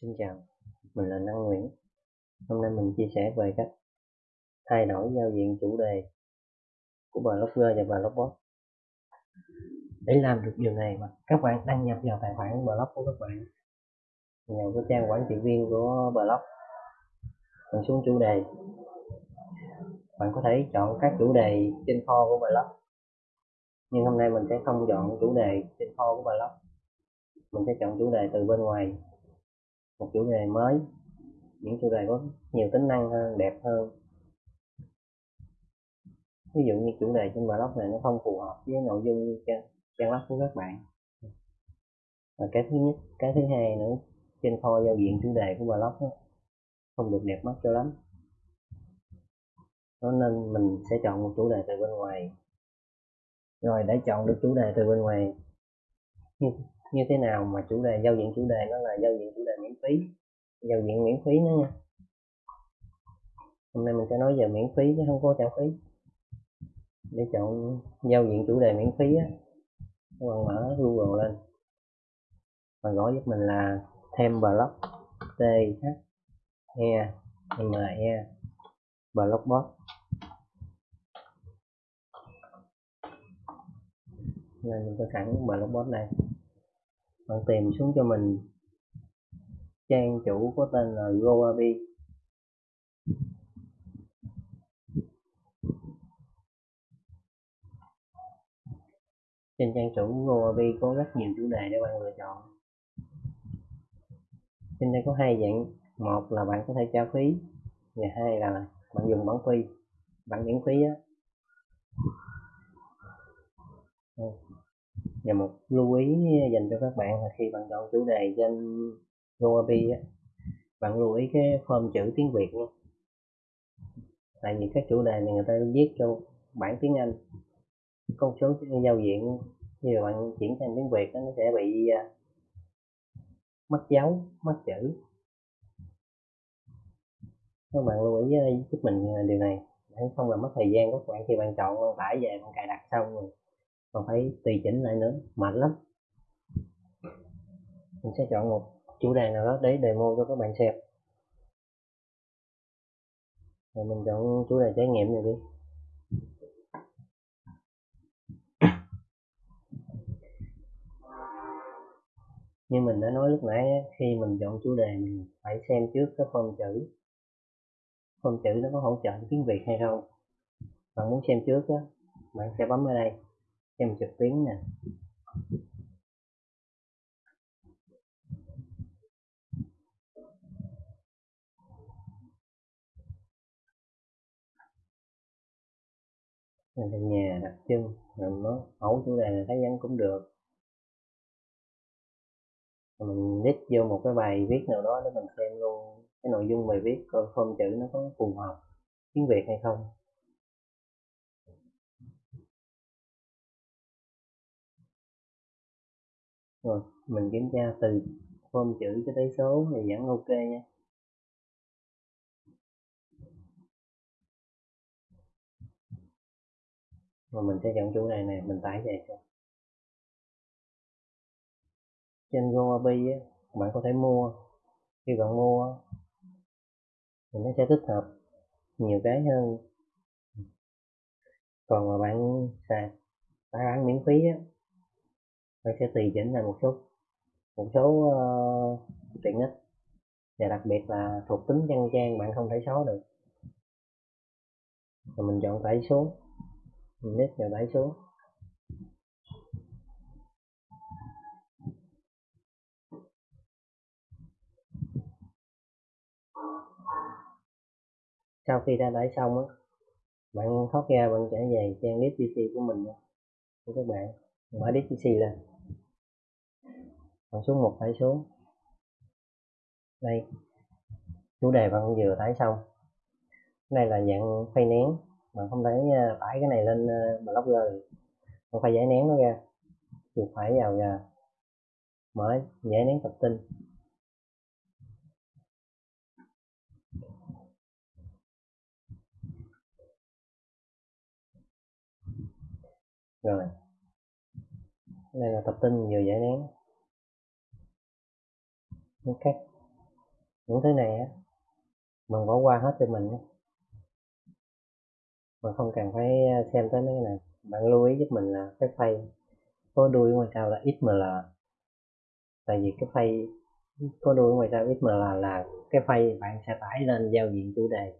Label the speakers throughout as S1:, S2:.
S1: Xin chào, mình là Năng Nguyễn. Hôm nay mình chia sẻ về cách thay đổi giao diện chủ đề của blogger và blogbot. Để làm được điều này mà các bạn đăng nhập vào tài khoản blog của các bạn vào cái trang quản trị viên của blog bạn xuống chủ đề bạn có thể chọn các chủ đề trên kho của blog nhưng hôm nay mình sẽ không chọn chủ đề trên kho của blog mình sẽ chọn chủ đề từ bên ngoài một chủ đề mới. Những chủ đề có nhiều tính năng hơn đẹp hơn. Ví dụ như chủ đề trên blog này nó không phù hợp với nội dung trang, trang web của các bạn. Và cái thứ nhất cái thứ hai nữa trên kho giao diện chủ đề của blog đó, không được đẹp mắt cho lắm. Đó nên mình sẽ chọn một chủ đề từ bên ngoài. Rồi để chọn được chủ đề từ bên ngoài như, thế nào mà chủ đề giao diện chủ đề nó là giao diện chủ đề miễn phí? Giao diện miễn phí nữa nha. Hôm nay mình sẽ nói về miễn phí chứ không có trả phí. Để chọn giao diện chủ đề miễn phí á các bạn mở google lên. Và gõ giúp mình là thêm blog t h e m e blogbot nên mình có sẵn blogbot này bạn tìm xuống cho mình trang chủ có tên là goabi trên trang chủ goabi có rất nhiều chủ đề để bạn lựa chọn. Trên đây có hai dạng. Một là bạn có thể trả phí, và hai là bạn dùng bản phí. Bản miễn phí á và một lưu ý dành cho các bạn là khi bạn chọn chủ đề trên GoAPI á bạn lưu ý cái form chữ tiếng Việt nha. Tại vì các chủ đề này người ta viết cho bản tiếng Anh. Con số giao diện khi bạn chuyển sang tiếng Việt đó, nó sẽ bị à, mất dấu mất chữ. Các bạn lưu ý à, giúp mình à, điều này. Để không làm mất thời gian của các bạn khi bạn chọn bạn tải về bạn cài đặt xong rồi còn phải tùy chỉnh lại nữa, mệt lắm. Mình sẽ chọn một chủ đề nào đó để demo cho các bạn xem. Rồi mình chọn chủ đề trải nghiệm này đi. Như mình đã nói lúc nãy khi mình chọn chủ đề mình phải xem trước cái phông chữ. Phông chữ nó có hỗ trợ tiếng việt hay không? Bạn muốn xem trước á, bạn sẽ bấm ở đây xem trực tuyến nè. Mình về nhà đặt chân rồi nó mẫu chủ đề này thấy vẫn cũng được. Mình nick vô một cái bài viết nào đó để mình xem luôn cái nội dung bài viết coi phong chữ nó có phù hợp tiếng việt hay không. Rồi, mình kiểm tra từ form chữ cho tới số thì vẫn ok nha. Rồi mình sẽ chọn chủ đề này, mình tải về cho. Trên GoAPI á, bạn có thể mua. Khi bạn mua thì nó sẽ tích hợp nhiều cái hơn. Còn mà bạn xài tải bản miễn phí á mình sẽ tùy chỉnh lại một số một số uh, tiện ích và đặc biệt là thuộc tính trang trang bạn không thể xóa được. Rồi mình chọn tải số mình nhấn vào tải số sau khi đã tải xong á bạn thoát ra bạn trở về trang list pc của mình của các bạn mở list xì lên. Còn xuống một tải xuống, đây. Chủ đề bạn vừa tải xong. Đây là dạng phay nén. Bạn không thể à, tải cái này lên à, blogger được. Bạn phải giải nén nó ra chuột phải vào và mở giải nén tập tin. Rồi đây là tập tin vừa giải nén. Ok những thứ này á, mình bỏ qua hết cho mình mà mình không cần phải à, xem tới mấy cái này. Bạn lưu ý giúp mình là cái phay có đuôi ngoài sau là XML tại vì cái phay có đuôi ngoài sau XML là cái phay bạn sẽ tải lên giao diện chủ đề.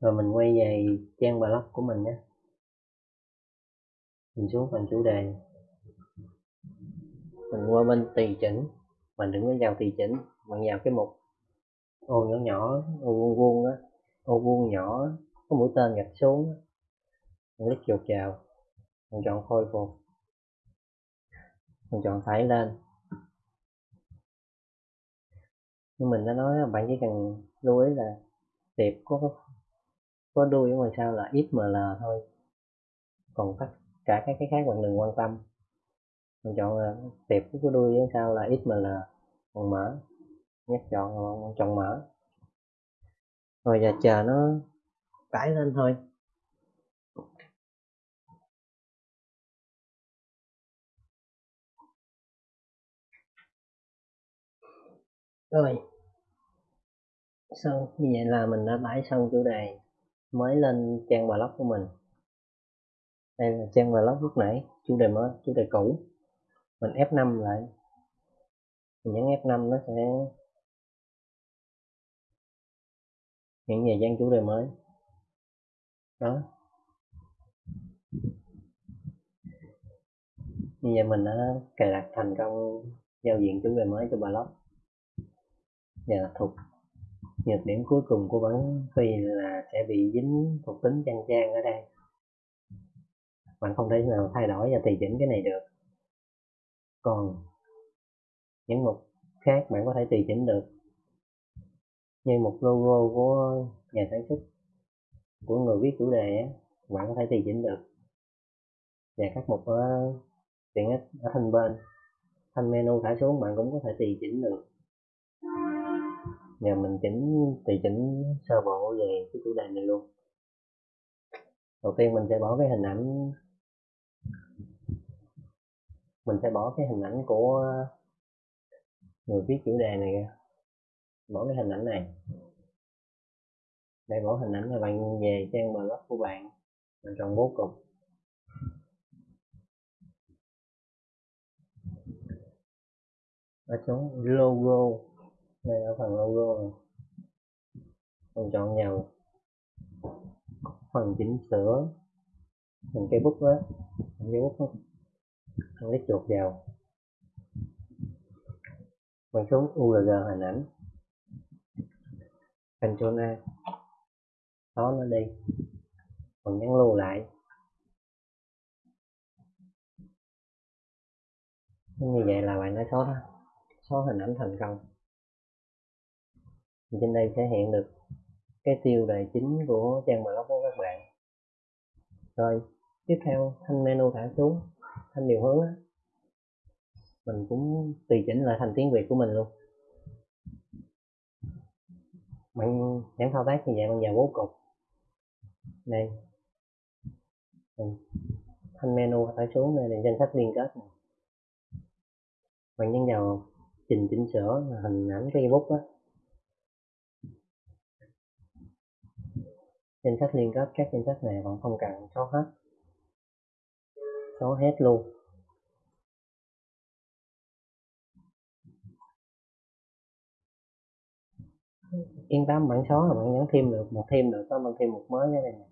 S1: Rồi mình quay về trang blog của mình nhé mình xuống phần chủ đề. Mình qua bên tùy chỉnh. Mình đừng có vào tùy chỉnh mình vào cái mục ô nhỏ nhỏ. ô vuông vuông á ô vuông nhỏ có mũi tên gạch xuống mình click chuột vào mình chọn khôi phục. Mình chọn tải lên. Như mình đã nói bạn chỉ cần lưu ý là tiệp có có đuôi ở ngoài sau là XML thôi. Còn tất cả các cái khác bạn đừng quan tâm. Mình chọn tiệp của đuôi ở sau là XML còn mở. Nhắc chọn chọn mở. Rồi giờ chờ nó tải lên thôi. Rồi. Xong, như vậy là mình đã tải xong chủ đề mới lên trang blog của mình đây là trang blog lúc nãy, chủ đề mới, chủ đề cũ. Mình F5 lại. Mình nhấn F5 nó sẽ hiện về trang chủ đề mới. Đó. Như vậy mình đã cài đặt thành công giao diện chủ đề mới cho blog và thuộc nhược điểm cuối cùng của bản phi là sẽ bị dính thuộc tính trang trang ở đây bạn không thể nào thay đổi và tùy chỉnh cái này được. Còn những mục khác bạn có thể tùy chỉnh được. Như một logo của nhà sản xuất, của người viết chủ đề á, bạn có thể tùy chỉnh được. Và các mục ở tiện ích ở thanh bên, thanh menu thả xuống bạn cũng có thể tùy chỉnh được. Giờ mình chỉnh, tùy chỉnh sơ bộ về cái chủ đề này luôn. Đầu tiên mình sẽ bỏ cái hình ảnh mình sẽ bỏ cái hình ảnh của người viết chủ đề này ra. Bỏ cái hình ảnh này. Để bỏ hình ảnh là bạn về trang blog của bạn mình chọn bố cục. Ở chỗ logo, đây ở phần logo này. Mình chọn vào phần chỉnh sửa phần cây bút đó. Phần cây bút không con lấy chuột vào. Mình xuống URG hình ảnh. Ctrl A. Xóa nó đi. Mình nhấn lưu lại. Như vậy là bạn đã xóa xóa hình ảnh thành công. Trên đây sẽ hiện được cái tiêu đề chính của trang blog của các bạn. Rồi, tiếp theo thanh menu thả xuống thêm điều hướng á. Mình cũng tùy chỉnh lại thành tiếng việt của mình luôn. Bạn những thao tác như vậy bằng vào bố cục. Đây. Thanh menu phải xuống đây là danh sách liên kết này. bạn nhấn vào trình chỉnh sửa hình ảnh cái bút á. Danh sách liên kết các danh sách này bạn không cần có hết xóa hết luôn. Yên tâm bạn xóa là bạn nhấn thêm được, một thêm được, có bạn thêm một mới cái này nè.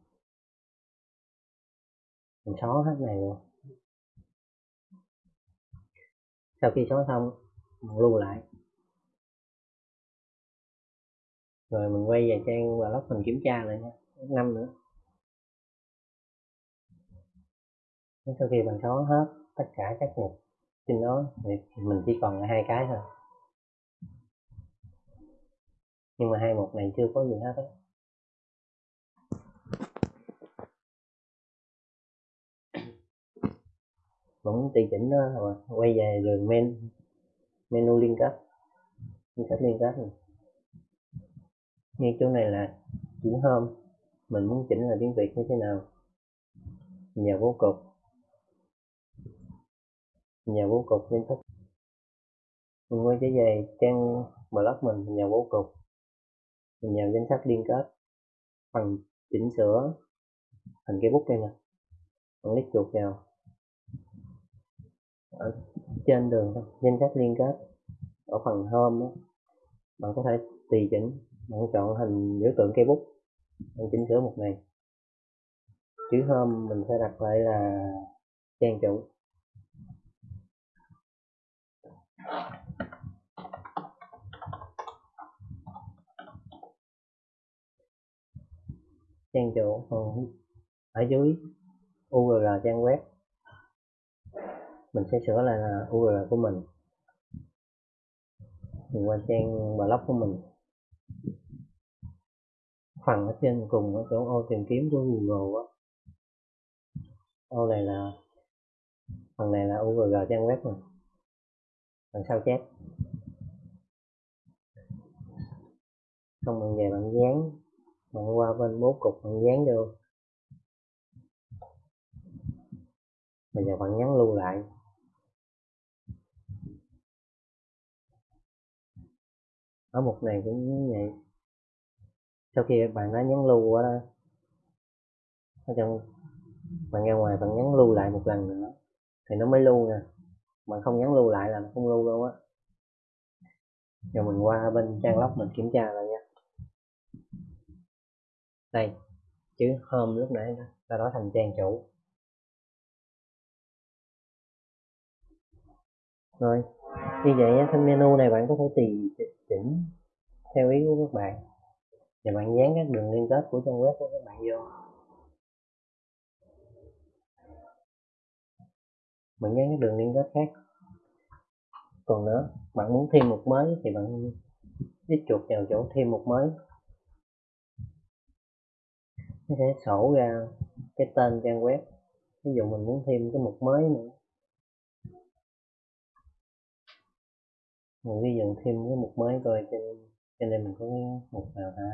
S1: Mình xóa hết này luôn. Sau khi xóa xong bạn lưu lại. Rồi mình quay về trang blog mình kiểm tra lại nha. Năm nữa. Sau khi mình xóa hết tất cả các mục trên đó thì mình chỉ còn hai cái thôi. Nhưng mà hai mục này chưa có gì hết á. Vẫn tùy chỉnh đó rồi quay về đường men, menu liên kết liên kết liên kết này như chỗ này là chỉnh hôm, mình muốn chỉnh là tiếng việt như thế nào. Nhà vô cục nhà bố cục danh sách mình quay trở về trang blog mình mình vào bố cục. Mình vào danh sách liên kết phần chỉnh sửa thành cái bút đây nè. Bạn click chuột vào. Ở trên đường danh sách liên kết. Ở phần home đó, bạn có thể tùy chỉnh bạn chọn hình biểu tượng cây bút bạn chỉnh sửa một này chữ home mình sẽ đặt lại là trang chủ. Trang chủ. Ở dưới URL trang web. Mình sẽ sửa lại là URL của mình. Mình qua trang blog của mình. Phần ở trên cùng ở chỗ ô tìm kiếm của Google á. Ô này là, phần này là URL trang web này. Phần sao chép xong mình về bạn dán bạn qua bên bố cục bạn dán vô. Bây giờ bạn nhấn lưu lại. Ở mục này cũng như vậy. Sau khi bạn đã nhấn lưu qua đây, ở trong bạn ra ngoài bạn nhấn lưu lại một lần nữa. Thì nó mới lưu nè bạn không nhấn lưu lại là nó không lưu đâu á. Giờ mình qua bên trang lóc mình kiểm tra lại nha đây chữ home lúc nãy ta đổi thành trang chủ. Rồi, như vậy trên menu này bạn có thể tùy chỉnh theo ý của các bạn. Và bạn dán các đường liên kết của trang web của các bạn vô. Bạn dán các đường liên kết khác. Còn nữa, bạn muốn thêm một mới thì bạn kích chuột vào chỗ thêm một mới nó sẽ sổ ra cái tên trang web. Ví dụ mình muốn thêm cái mục mới nữa. Mình ghi dựng thêm cái mục mới coi trên trên đây mình có cái mục nào ta?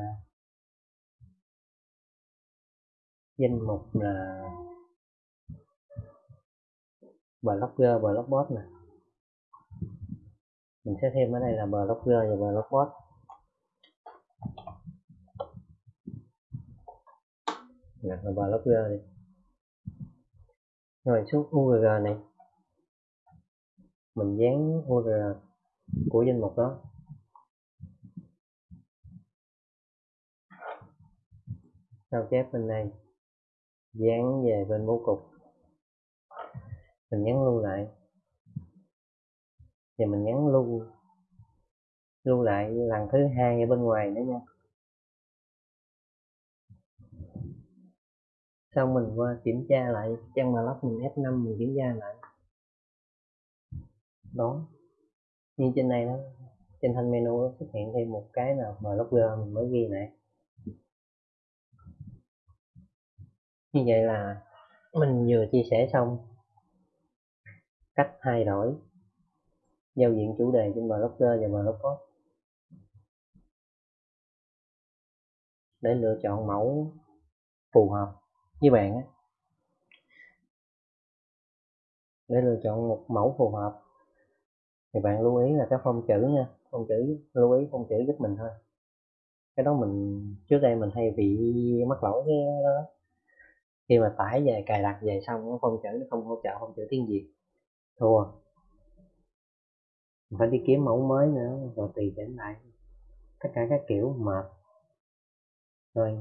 S1: Danh mục là blogger, blogbot nè. Mình sẽ thêm ở đây là blogger và blogbot. Đặt là blogger đi. Rồi, xuống url này. Mình dán url của danh mục đó. Sao chép bên đây? Dán về bên bố cục. Mình nhấn lưu lại. Và mình nhấn lưu lưu lại lần thứ hai ở bên ngoài nữa nha. Xong mình qua kiểm tra lại trang blog mình F5 mình kiểm tra lại? Đó. Như trên này đó, trên thanh menu nó xuất hiện thêm một cái nào blogger mình mới ghi này. như vậy là mình vừa chia sẻ xong cách thay đổi giao diện chủ đề trên blogger và blogpost để lựa chọn mẫu phù hợp với bạn để lựa chọn một mẫu phù hợp. Thì bạn lưu ý là cái phông chữ nha, phông chữ lưu ý phông chữ giúp mình thôi. Cái đó mình, trước đây mình hay bị mắc lỗi cái đó. Khi mà tải về, cài đặt về xong, cái phông chữ nó không hỗ trợ phông chữ tiếng việt. Thua. Mình phải đi kiếm mẫu mới nữa, rồi tùy chỉnh lại. Tất cả các kiểu, mệt. Rồi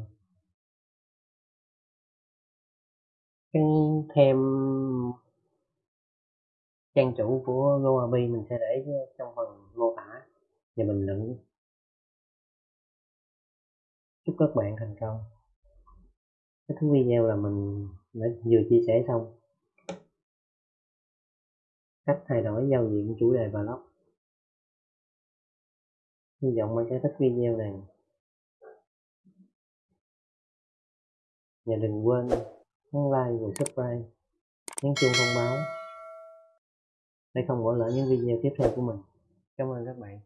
S1: cái thêm trang chủ của GoAbi mình sẽ để trong phần mô tả. Và bình luận chúc các bạn thành công. Kết thúc video là mình đã vừa chia sẻ xong. Cách thay đổi giao diện chủ đề blog hy vọng bạn sẽ thích video này. Và đừng quên nhấn like và subscribe, nhấn chuông thông báo để không bỏ lỡ những video tiếp theo của mình. Cảm ơn các bạn.